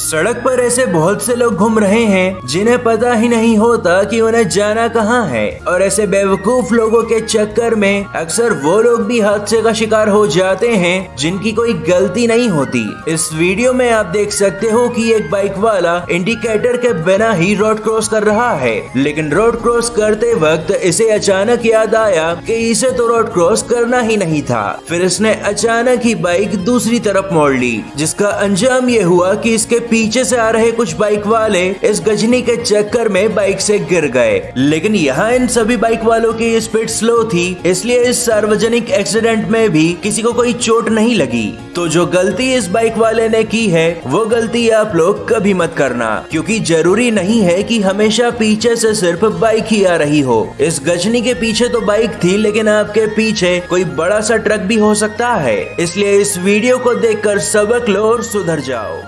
सड़क पर ऐसे बहुत से लोग घूम रहे हैं, जिन्हें पता ही नहीं होता कि उन्हें जाना कहाँ है। और ऐसे बेवकूफ़ लोगों के चक्कर में अक्सर वो लोग भी हादसे का शिकार हो जाते हैं, जिनकी कोई गलती नहीं होती। इस वीडियो में आप देख सकते हो कि एक बाइक वाला इंडिकेटर के बिना ही रोड क्रॉस कर रहा है। लेकिन रोड क्रॉस करते वक्त इसे अचानक याद आया कि इसे तो रोड क्रॉस करना ही नहीं था। फिर इसने अचानक ही बाइक दूसरी तरफ़ मोड़ ली, जिसका अंजाम ये हुआ कि इसके पीछे से आ रहे कुछ बाइक वाले इस गजनी के चक्कर में बाइक से गिर गए। लेकिन यहाँ इन सभी बाइक वालों की स्पीड स्लो थी, इसलिए इस सार्वजनिक एक्सीडेंट में भी किसी को कोई चोट नहीं लगी। तो जो गलती इस बाइक वाले ने की है, वो गलती आप लोग कभी मत करना, क्योंकि ज़रूरी नहीं है कि हमेशा पीछे से सिर्फ़ बाइक ही आ रही हो। इस गजनी के पीछे तो बाइक थी, लेकिन आपके पीछे कोई बड़ा सा ट्रक भी हो सकता है। इसलिए इस वीडियो को देखकर सबक लो और सुधर जाओ।